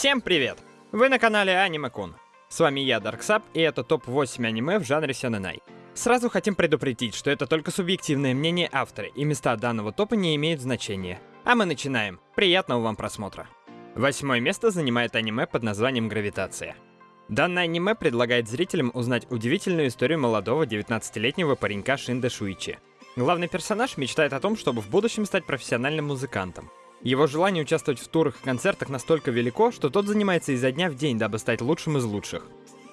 Всем привет! Вы на канале Аниме Кун. С вами я, Дарксап, и это топ-8 аниме в жанре сёнэнай. Сразу хотим предупредить, что это только субъективное мнение автора, и места данного топа не имеют значения. А мы начинаем. Приятного вам просмотра. Восьмое место занимает аниме под названием «Гравитация». Данное аниме предлагает зрителям узнать удивительную историю молодого 19-летнего паренька Шинда Шуичи. Главный персонаж мечтает о том, чтобы в будущем стать профессиональным музыкантом. Его желание участвовать в турах и концертах настолько велико, что тот занимается изо дня в день, дабы стать лучшим из лучших.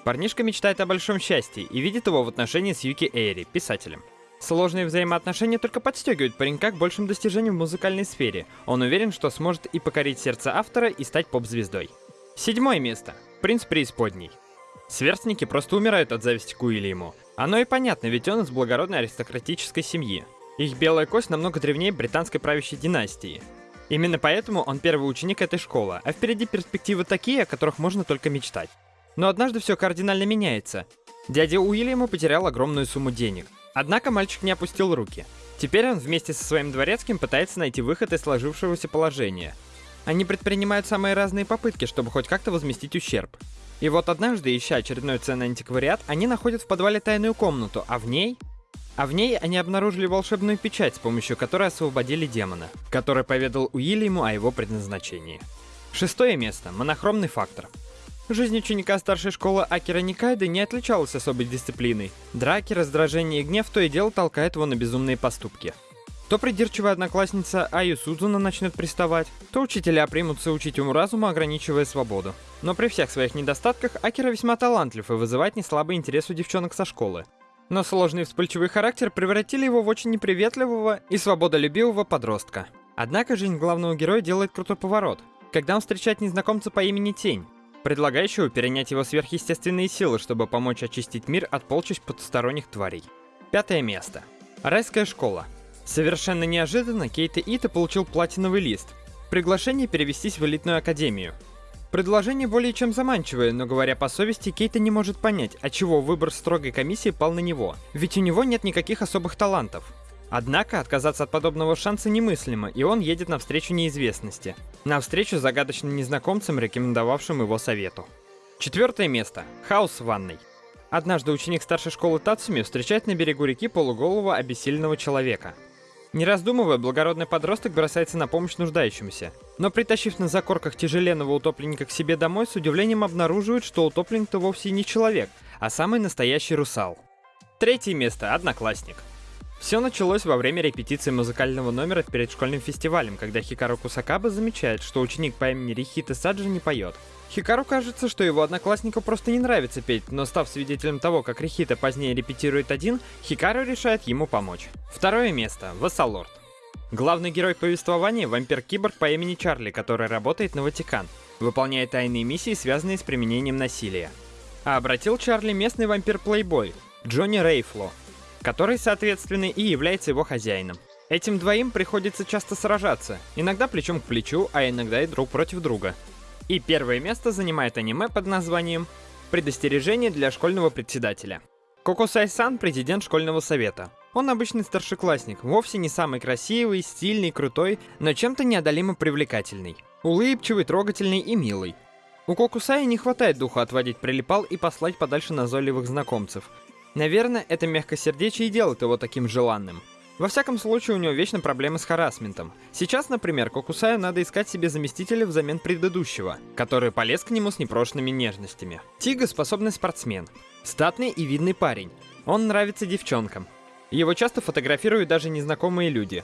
Парнишка мечтает о большом счастье и видит его в отношении с Юки Эйри, писателем. Сложные взаимоотношения только подстегивают паренька к большим достижениям в музыкальной сфере. Он уверен, что сможет и покорить сердце автора, и стать поп-звездой. Седьмое место. Принц Преисподней. Сверстники просто умирают от зависти к Уильяму. Оно и понятно, ведь он из благородной аристократической семьи. Их белая кость намного древнее британской правящей династии. Именно поэтому он первый ученик этой школы, а впереди перспективы такие, о которых можно только мечтать. Но однажды все кардинально меняется. Дядя Уильяма потерял огромную сумму денег. Однако мальчик не опустил руки. Теперь он вместе со своим дворецким пытается найти выход из сложившегося положения. Они предпринимают самые разные попытки, чтобы хоть как-то возместить ущерб. И вот однажды, ища очередной ценный антиквариат, они находят в подвале тайную комнату, а в ней а в ней они обнаружили волшебную печать, с помощью которой освободили демона, который поведал Уильяму о его предназначении. Шестое место. Монохромный фактор. Жизнь ученика старшей школы Акера Никайды не отличалась особой дисциплиной. Драки, раздражение и гнев то и дело толкают его на безумные поступки. То придирчивая одноклассница Аю Сузуна начнет приставать, то учителя примутся учить ему разуму, ограничивая свободу. Но при всех своих недостатках Акера весьма талантлив и вызывает неслабый интерес у девчонок со школы. Но сложный вспыльчивый характер превратили его в очень неприветливого и свободолюбивого подростка. Однако жизнь главного героя делает крутой поворот, когда он встречает незнакомца по имени Тень, предлагающего перенять его сверхъестественные силы, чтобы помочь очистить мир от полчищ потусторонних тварей. Пятое место. Райская школа. Совершенно неожиданно Кейта Ита получил платиновый лист. Приглашение перевестись в элитную академию. Предложение более чем заманчивое, но говоря по совести, Кейта не может понять, отчего выбор строгой комиссии пал на него, ведь у него нет никаких особых талантов. Однако отказаться от подобного шанса немыслимо, и он едет навстречу неизвестности. Навстречу загадочным незнакомцам, рекомендовавшим его совету. Четвертое место. Хаос в ванной. Однажды ученик старшей школы Тацуми встречает на берегу реки полуголого обессиленного человека. Не раздумывая, благородный подросток бросается на помощь нуждающимся. Но притащив на закорках тяжеленного утопленника к себе домой, с удивлением обнаруживает, что утопленник-то вовсе не человек, а самый настоящий русал. Третье место – Одноклассник. Все началось во время репетиции музыкального номера перед школьным фестивалем, когда Хикару Кусакаба замечает, что ученик по имени Рихита Саджи не поет. Хикару кажется, что его однокласснику просто не нравится петь, но став свидетелем того, как Рихита позднее репетирует один, Хикару решает ему помочь. Второе место – Вассалорд. Главный герой повествования – вампир-киборг по имени Чарли, который работает на Ватикан, выполняя тайные миссии, связанные с применением насилия. А обратил Чарли местный вампир-плейбой Джонни Рейфло, который, соответственно, и является его хозяином. Этим двоим приходится часто сражаться, иногда плечом к плечу, а иногда и друг против друга. И первое место занимает аниме под названием «Предостережение для школьного председателя». Кокусай-сан – президент школьного совета. Он обычный старшеклассник, вовсе не самый красивый, стильный, крутой, но чем-то неодолимо привлекательный. Улыбчивый, трогательный и милый. У Кокусая не хватает духа отводить прилипал и послать подальше назойливых знакомцев. Наверное, это мягкосердечие и делает его таким желанным. Во всяком случае, у него вечно проблемы с харасментом. Сейчас, например, Кокусаю надо искать себе заместителя взамен предыдущего, который полез к нему с непрошенными нежностями. Тига способный спортсмен. Статный и видный парень. Он нравится девчонкам. Его часто фотографируют даже незнакомые люди.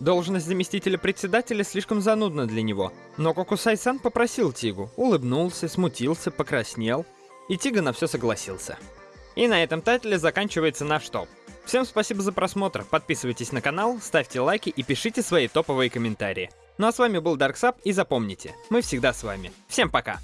Должность заместителя председателя слишком занудна для него, но Кокусай-сан попросил Тигу, улыбнулся, смутился, покраснел, и Тига на все согласился. И на этом тайтле заканчивается наш топ. Всем спасибо за просмотр, подписывайтесь на канал, ставьте лайки и пишите свои топовые комментарии. Ну а с вами был Дарксап и запомните, мы всегда с вами. Всем пока!